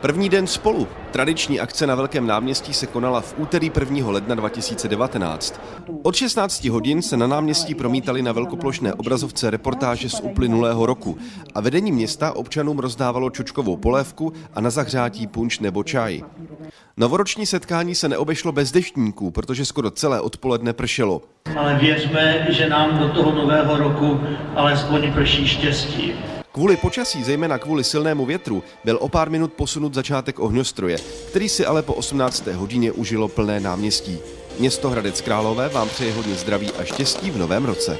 První den spolu. Tradiční akce na Velkém náměstí se konala v úterý 1. ledna 2019. Od 16 hodin se na náměstí promítali na velkoplošné obrazovce reportáže z uplynulého roku a vedení města občanům rozdávalo čočkovou polévku a na zahřátí punč nebo čaj. Novoroční setkání se neobešlo bez deštníků, protože skoro celé odpoledne pršelo. Ale věřme, že nám do toho nového roku alespoň prší štěstí. Kvůli počasí, zejména kvůli silnému větru, byl o pár minut posunut začátek ohňostroje, který si ale po 18. hodině užilo plné náměstí. Město Hradec Králové vám přeje hodně zdraví a štěstí v novém roce.